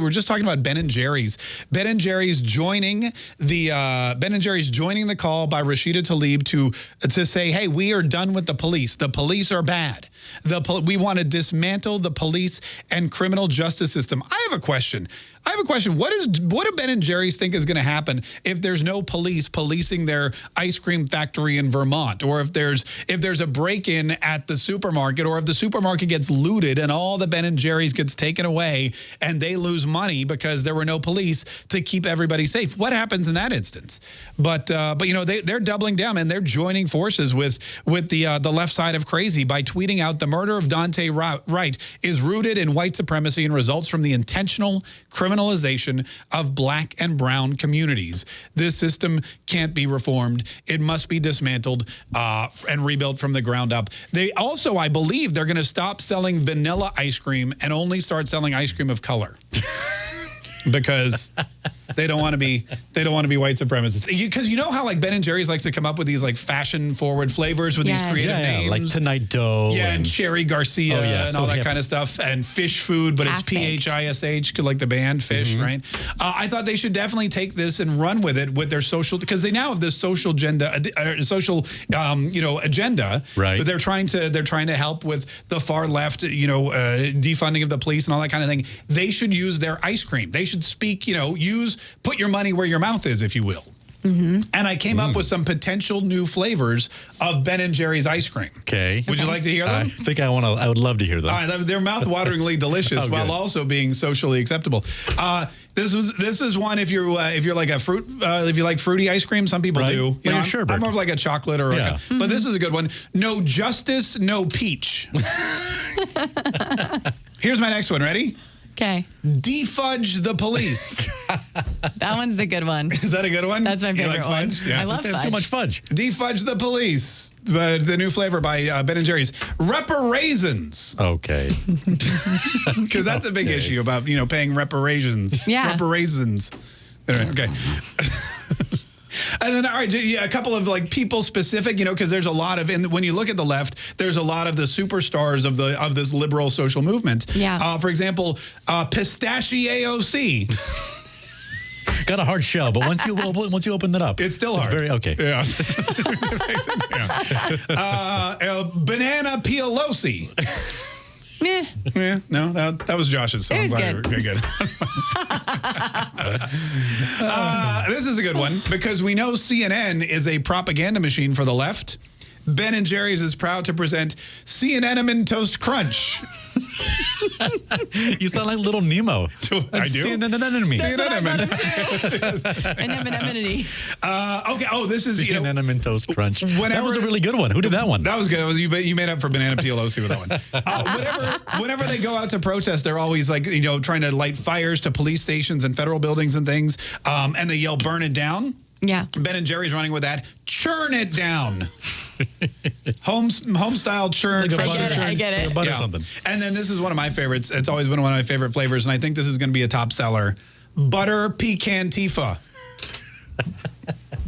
We were just talking about Ben and Jerry's. Ben and Jerry's joining the uh, Ben and Jerry's joining the call by Rashida Tlaib to to say, "Hey, we are done with the police. The police are bad. The we want to dismantle the police and criminal justice system." I have a question. I have a question. What is what do Ben and Jerry's think is going to happen if there's no police policing their ice cream factory in Vermont, or if there's if there's a break-in at the supermarket, or if the supermarket gets looted and all the Ben and Jerry's gets taken away and they lose money because there were no police to keep everybody safe? What happens in that instance? But uh, but you know they they're doubling down and they're joining forces with with the uh, the left side of crazy by tweeting out the murder of Daunte Wright is rooted in white supremacy and results from the intentional criminalization of black and brown communities. This system can't be reformed. It must be dismantled uh, and rebuilt from the ground up. They also, I believe, they're going to stop selling vanilla ice cream and only start selling ice cream of color. because they don't want to be they don't want to be white supremacists. Because you, you, know how like Ben and Jerry's likes to come up with these like fashion forward flavors with yes. these creative yeah, names, like Tonight Dough, yeah, and, and Cherry Garcia oh, yeah, and so all that hip. kind of stuff, and Phish Food, but it's P H I S H, could like the band Phish, mm -hmm. right? Uh, I thought they should definitely take this and run with it with their social because they now have this social agenda, uh, social um, you know agenda, right? They're trying to they're trying to help with the far left, you know, uh, defunding of the police and all that kind of thing. They should use their ice cream. They should speak, you know, use put your money where your mouth is, if you will. Mm -hmm. And I came mm. up with some potential new flavors of Ben and Jerry's ice cream. Okay. Would okay. you like to hear them? I think I want to. I would love to hear them. Uh, they're mouth-wateringly delicious oh, while also being socially acceptable. Uh, this was this is one if you're uh, if you're like a fruit uh, if you like fruity ice cream. Some people right. do. You well, know, I'm, sure, I'm, more of like a chocolate or yeah. a, mm -hmm. but this is a good one. No justice, no peach. Here's my next one. Ready? Okay. Defudge the police. that one's the good one. Is that a good one? That's my favorite like one. Yeah. I love fudge. Too much fudge. Defudge the police. Uh, the new flavor by uh, Ben & Jerry's. Reparations. Okay. Because that's a big okay. issue about, you know, paying reparations. Yeah. Reparations. okay. And then, all right, a couple of like people specific, you know, because there's a lot of, and when you look at the left, there's a lot of the superstars of the of this liberal social movement. Yeah. Uh, for example, uh, Pistachioc. Got a hard shell, but once you once you open it up, it's still hard. It's very okay. Yeah. uh, uh, banana Pelosi. Yeah. Yeah. No, that, that was Josh's song. It was good. Okay, good. uh, this is a good one because we know CNN is a propaganda machine for the left. Ben and Jerry's is proud to present CNN Toast Crunch. You sound like little Nemo. I do. CNN enemy. Anemone. Uh, okay. Oh, this is you know, cinnamon toast crunch. Whenever, that was a really good one. Who did that one? That was good. That was you. You made up for banana Pelosi with that one. Uh, whenever, whenever they go out to protest, they're always like you know trying to light fires to police stations and federal buildings and things, um, and they yell "burn it down." Yeah. Ben and Jerry's running with that. Churn it down. home home style churn, like fresh churn, I get it. butter yeah. something. And then this is one of my favorites. It's always been one of my favorite flavors, and I think this is going to be a top seller. Butter pecan tifa.